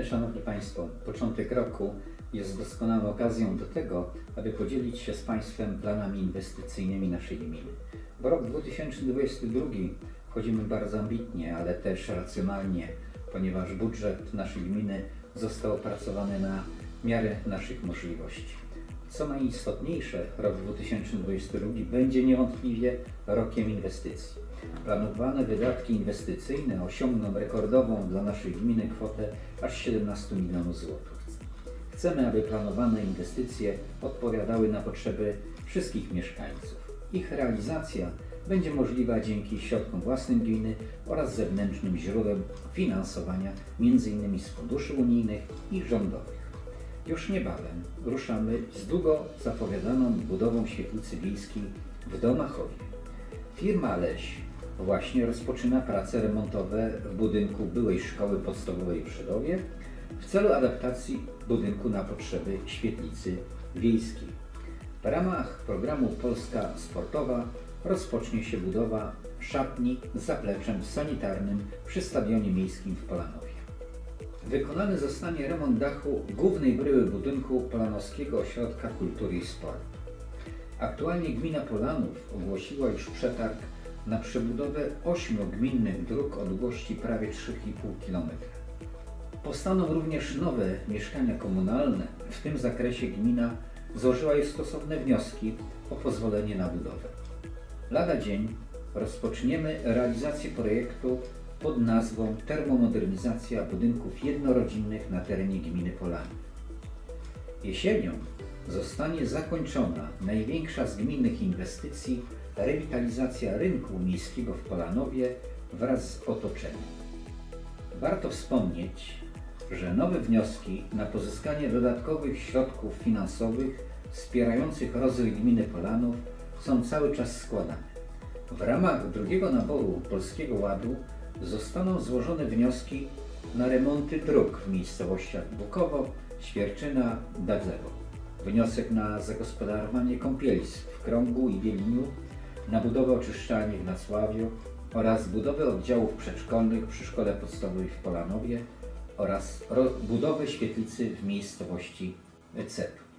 Szanowni Państwo, początek roku jest doskonałą okazją do tego, aby podzielić się z Państwem planami inwestycyjnymi naszej gminy. Bo rok 2022 wchodzimy bardzo ambitnie, ale też racjonalnie, ponieważ budżet naszej gminy został opracowany na miarę naszych możliwości. Co najistotniejsze, rok 2022 będzie niewątpliwie rokiem inwestycji. Planowane wydatki inwestycyjne osiągną rekordową dla naszej gminy kwotę aż 17 milionów złotych. Chcemy, aby planowane inwestycje odpowiadały na potrzeby wszystkich mieszkańców. Ich realizacja będzie możliwa dzięki środkom własnym gminy oraz zewnętrznym źródłem finansowania, m.in. z funduszy unijnych i rządowych. Już niebawem ruszamy z długo zapowiadaną budową świetlicy wiejskiej w Domachowie. Firma Leś właśnie rozpoczyna prace remontowe w budynku byłej szkoły podstawowej w w celu adaptacji budynku na potrzeby świetlicy wiejskiej. W ramach programu Polska Sportowa rozpocznie się budowa szatni z zapleczem sanitarnym przy Stadionie Miejskim w Polanowie. Wykonany zostanie remont dachu głównej bryły budynku Polanowskiego Ośrodka Kultury i Sportu. Aktualnie gmina Polanów ogłosiła już przetarg na przebudowę ośmiu gminnych dróg o długości prawie 3,5 km. Powstaną również nowe mieszkania komunalne. W tym zakresie gmina złożyła już stosowne wnioski o pozwolenie na budowę. Lada dzień rozpoczniemy realizację projektu pod nazwą Termomodernizacja budynków jednorodzinnych na terenie gminy Polany. Jesienią zostanie zakończona największa z gminnych inwestycji rewitalizacja rynku miejskiego w Polanowie wraz z otoczeniem. Warto wspomnieć, że nowe wnioski na pozyskanie dodatkowych środków finansowych wspierających rozwój gminy Polanów są cały czas składane. W ramach drugiego naboru Polskiego Ładu zostaną złożone wnioski na remonty dróg w miejscowościach Bukowo, Świerczyna, Dadzewo. Wniosek na zagospodarowanie kąpielisk w Krągu i Bieliniu, na budowę oczyszczalni w Nacławiu oraz budowę oddziałów przedszkolnych przy Szkole Podstawowej w Polanowie oraz budowę świetlicy w miejscowości Cetu.